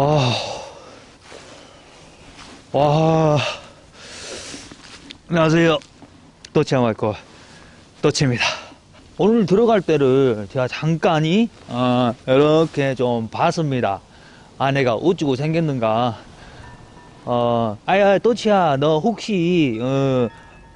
아, 와, 안녕하세요. 또치아마이코 또치입니다. 오늘 들어갈 때를 제가 잠깐이 어, 이렇게 좀 봤습니다. 아내가 어찌고 생겼는가. 어, 아야 또치야, 너 혹시 어,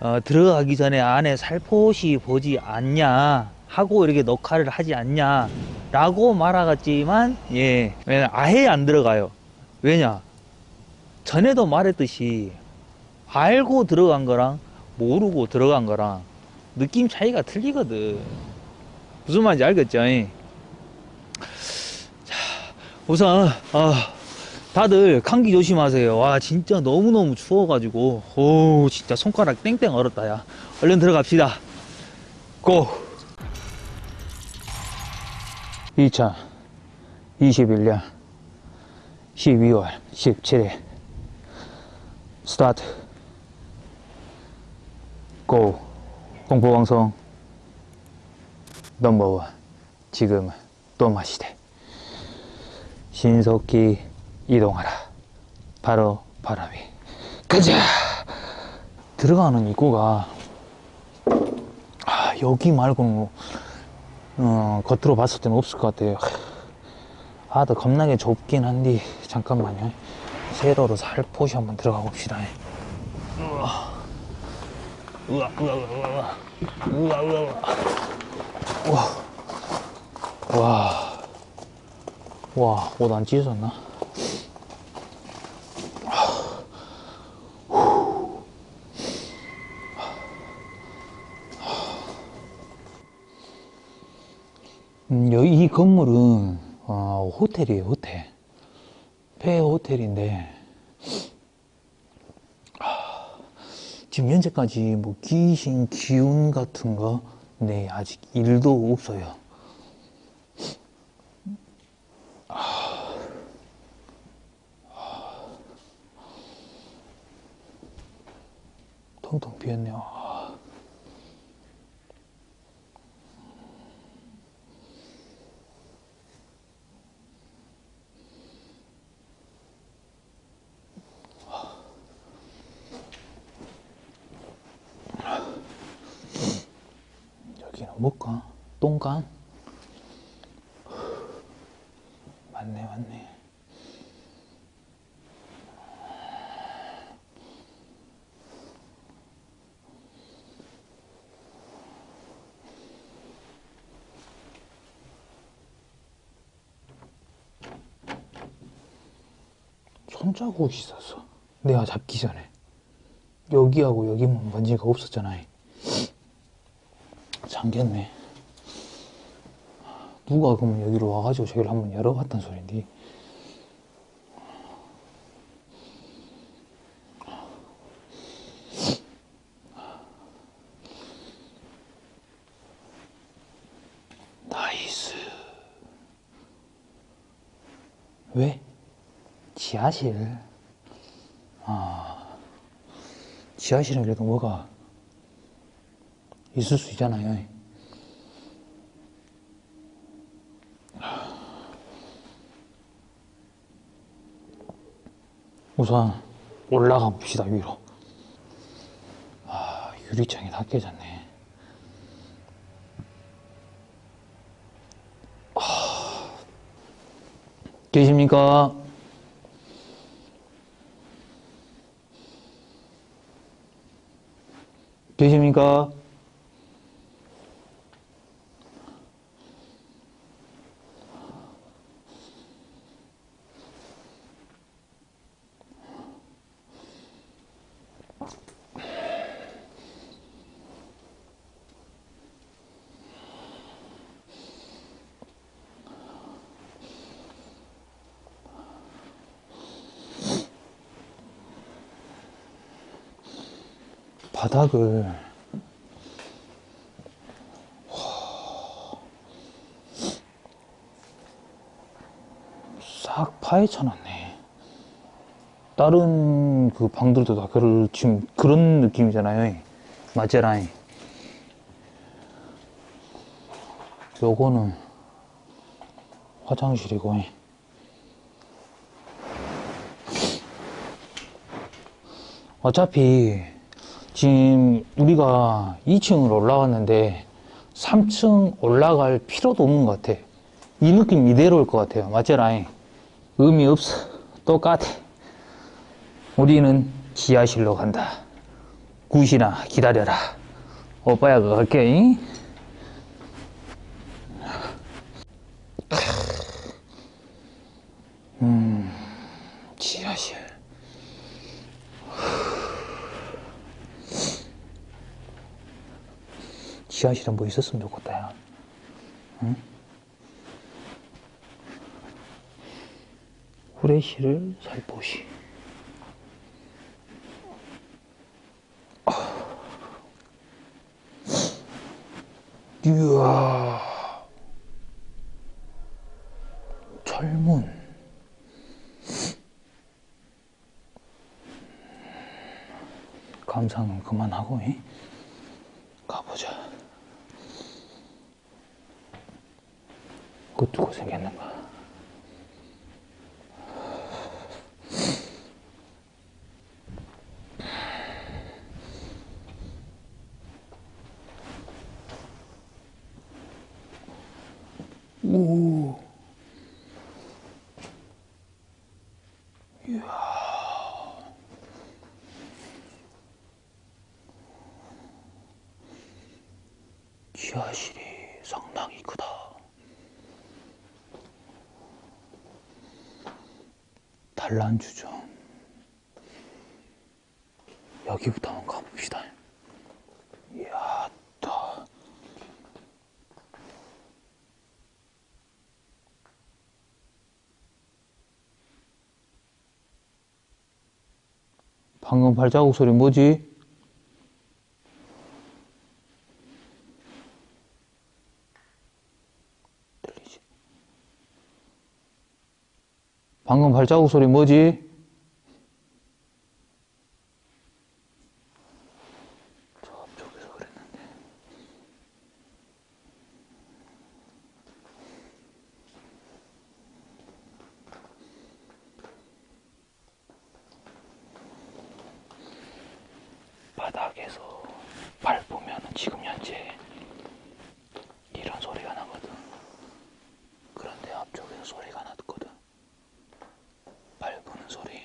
어, 들어가기 전에 안에 살포시 보지 않냐 하고 이렇게 녹화를 하지 않냐 라고 말하겠지만 예. 아예 안 들어가요. 왜냐? 전에도 말했듯이 알고 들어간 거랑 모르고 들어간 거랑 느낌 차이가 틀리거든. 무슨 말인지 알겠죠? 자 우선 아 다들 감기 조심하세요. 와 진짜 너무너무 추워가지고. 오 진짜 손가락 땡땡 얼었다 야. 얼른 들어갑시다. 고 2021년 12월 17일 스타트. 고. 공포방송 넘버원. 지금은 또 마시대. 신속히 이동하라. 바로 바람이. 가자! 들어가는 입구가 아, 여기 말고는 어, 겉으로 봤을 때는 없을 것 같아요. 아, 나 겁나게 좁긴 한데, 잠깐만요. 세로로 살포시 한번 들어가 봅시다. 우와, 우와, 우와, 우와, 우와, 우와, 우와, 우와, 와, 와, 옷안 찢어졌나? 음, 여기 이 건물은 어, 호텔이에요, 호텔. 폐 호텔인데 아, 지금 현재까지 뭐 귀신 기운 같은 거 네, 아직 일도 없어요. 아, 텅텅 비었네요. 뭐가? 똥간? 맞네, 맞네. 손자국이 있었어. 내가 잡기 전에. 여기하고 여기만 먼지가 없었잖아요. 잠겼네. 누가 그러면 여기로 와가지고 저기를 한번 열어봤단 소린데. nice. 왜? 지하실. 아, 지하실은 그래도 뭐가 있을 수 있잖아요. 우선 올라가 봅시다 위로. 아 유리창이 다 깨졌네. 아, 계십니까? 계십니까? 바닥을 싹 파헤쳐 놨네. 다른 그 방들도 다 그럴 지금 그런 느낌이잖아요. 마제라인. 요거는 화장실이고. 어차피 지금 우리가 2층으로 올라왔는데 3층 올라갈 필요도 없는 것 같아. 이 느낌 이대로일 것 같아요. 맞지 라인. 의미 없어. 똑같아 우리는 지하실로 간다. 굿이나 기다려라. 오빠야 그거 잉? 음 지하실. 지하실에 뭐 있었으면 좋겠다 야. 응? 후레쉬를 살포시 이야. 철문 감상은 그만하고 이? 가보자. 그 두고 생겼는가 오. 지하실이 상당히 크다. 단란주점. 여기부터 한번 가봅시다. 이야, 또. 방금 발자국 소리 뭐지? 들리지? 방금 발자국 소리 뭐지? 저 앞쪽에서 그랬는데. 바닥에서 밟으면 현재 이런 소리가 나거든. 그런데 앞쪽에서 소리가 났거든. 밟는 소리.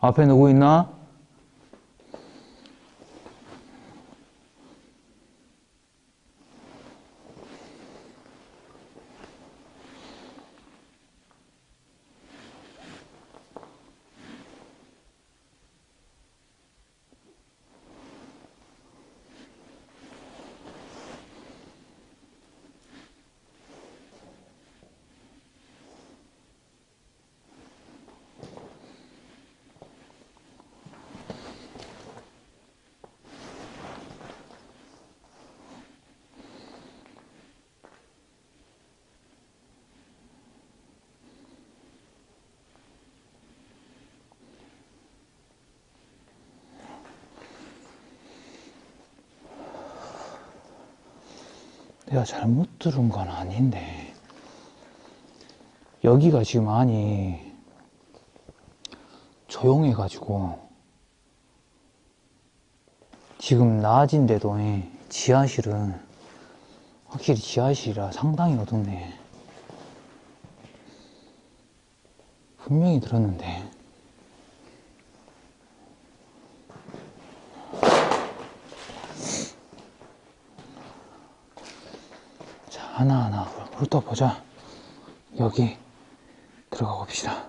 앞에 누구 있나? 내가 잘못 들은 건 아닌데. 여기가 지금 많이 조용해 가지고 지금 낮인데도 지하실은 확실히 지하실이라 상당히 어둡네. 분명히 들었는데 자, 하나하나 훑어보자. 여기 들어가 봅시다.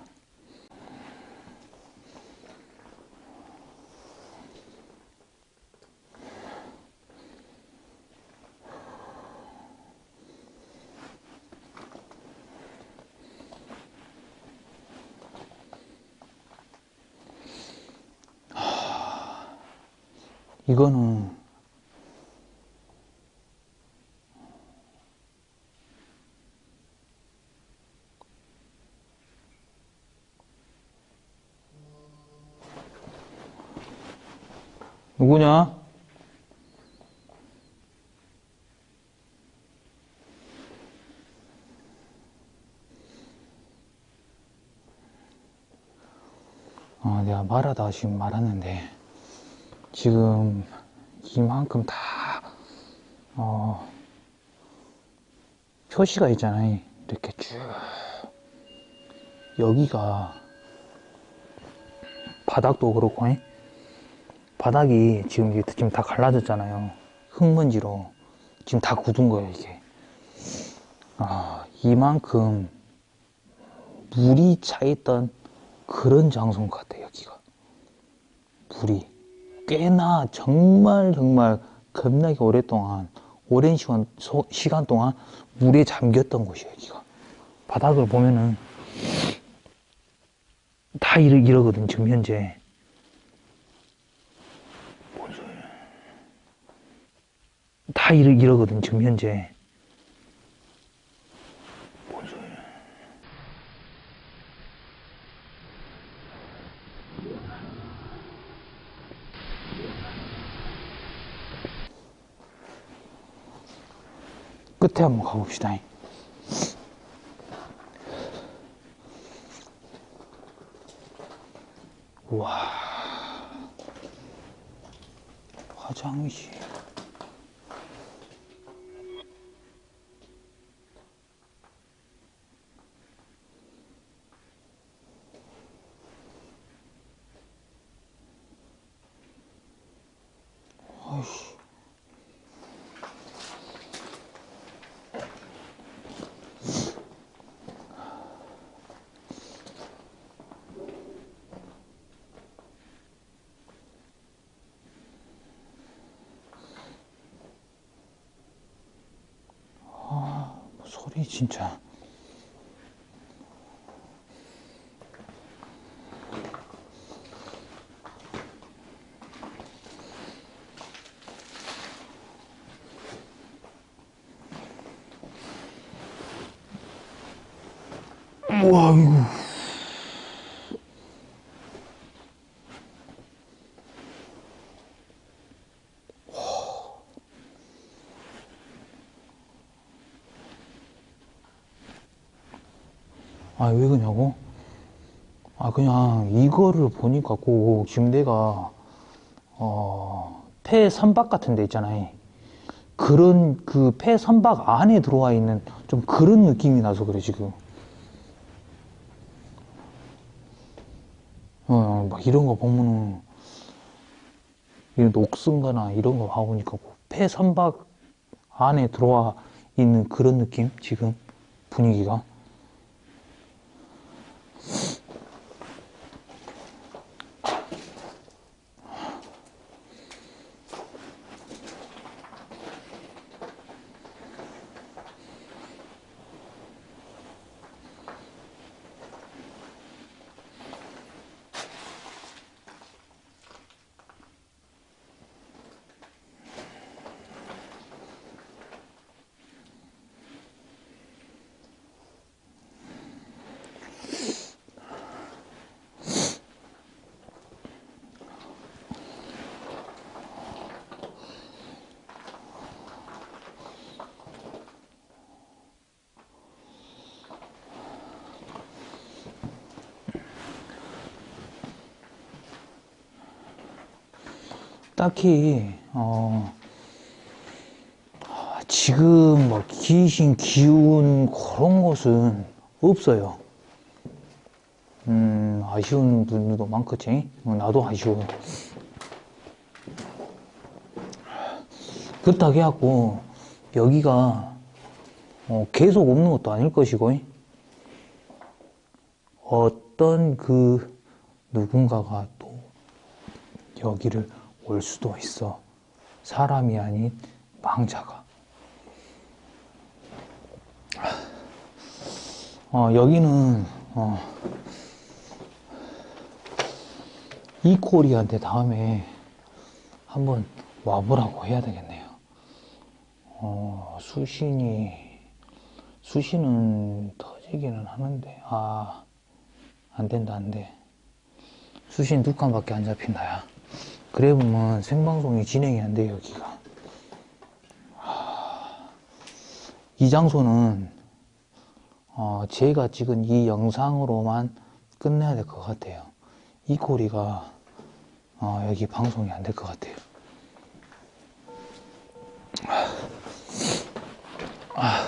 하, 이거는 누구냐? 아, 내가 말하다 지금 말하는데 지금 이만큼 다 어, 표시가 있잖아요 이렇게 쭉 여기가 바닥도 그렇고 잉? 바닥이 지금 이게 지금 다 갈라졌잖아요. 흙먼지로 지금 다 굳은 거예요 이게. 아 이만큼 물이 차 있던 그런 장소인 것 같아요 여기가. 물이 꽤나 정말 정말 겁나게 오랫동안 오랜 시간 소- 시간 동안 물에 잠겼던 곳이에요 여기가. 바닥을 보면은 다 이러, 이러거든 지금 현재. 뭔 소리야? 다 이러, 이러거든 지금 현재. 끝에 한번 가봅시다. 우와. 화장실. 아이씨. 소리 진짜. 우와, 이거. 아, 왜 그러냐고? 아, 그냥 이거를 보니까 꼭 내가, 어, 폐 선박 같은 데 있잖아요. 그런 그 폐 선박 안에 들어와 있는 좀 그런 느낌이 나서 그래, 지금. 어, 막 이런 거 보면은, 이런 녹슨거나 이런 거 봐보니까 꼭폐 선박 안에 들어와 있는 그런 느낌? 지금 분위기가. 딱히 어 지금 뭐 귀신 기운 그런 것은 없어요. 음 아쉬운 분들도 많겠지. 어, 나도 아쉬워. 그렇다고 해갖고 여기가 어, 계속 없는 것도 아닐 것이고 어떤 그 누군가가 또 여기를 올 수도 있어. 사람이 아닌 망자가. 어, 여기는, 어, 이코리한테 다음에 한번 와보라고 해야 되겠네요. 어, 수신이, 수신은 터지기는 하는데, 아, 안 된다, 안 돼. 수신 두 칸밖에 안 잡힌다, 야. 그래 보면 생방송이 진행이 안 돼요, 여기가. 하, 이 장소는, 어, 제가 찍은 이 영상으로만 끝내야 될 것 같아요. 이 고리가 어, 여기 방송이 안 될 것 같아요. 아,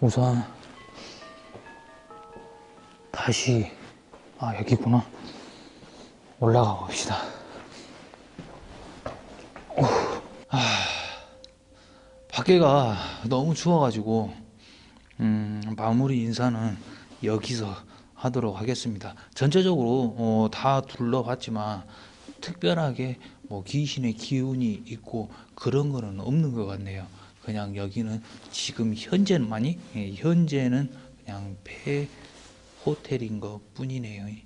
우선 다시 아 여기구나 올라가 봅시다. 밖에가 너무 추워가지고 음, 마무리 인사는 여기서 하도록 하겠습니다. 전체적으로 어, 다 둘러봤지만 특별하게 뭐 귀신의 기운이 있고 그런 거는 없는 것 같네요. 그냥 여기는 지금 현재만이 예, 현재는 그냥 폐 호텔인 것 뿐이네요. 예,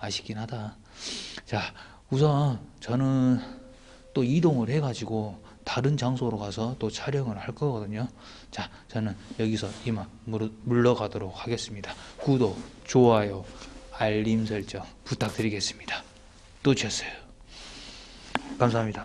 아쉽긴 하다. 자, 우선 저는 또 이동을 해가지고 다른 장소로 가서 또 촬영을 할 거거든요. 자, 저는 여기서 이만 물- 물러가도록 하겠습니다. 구독, 좋아요, 알림 설정 부탁드리겠습니다. 또 쳤어요. 감사합니다.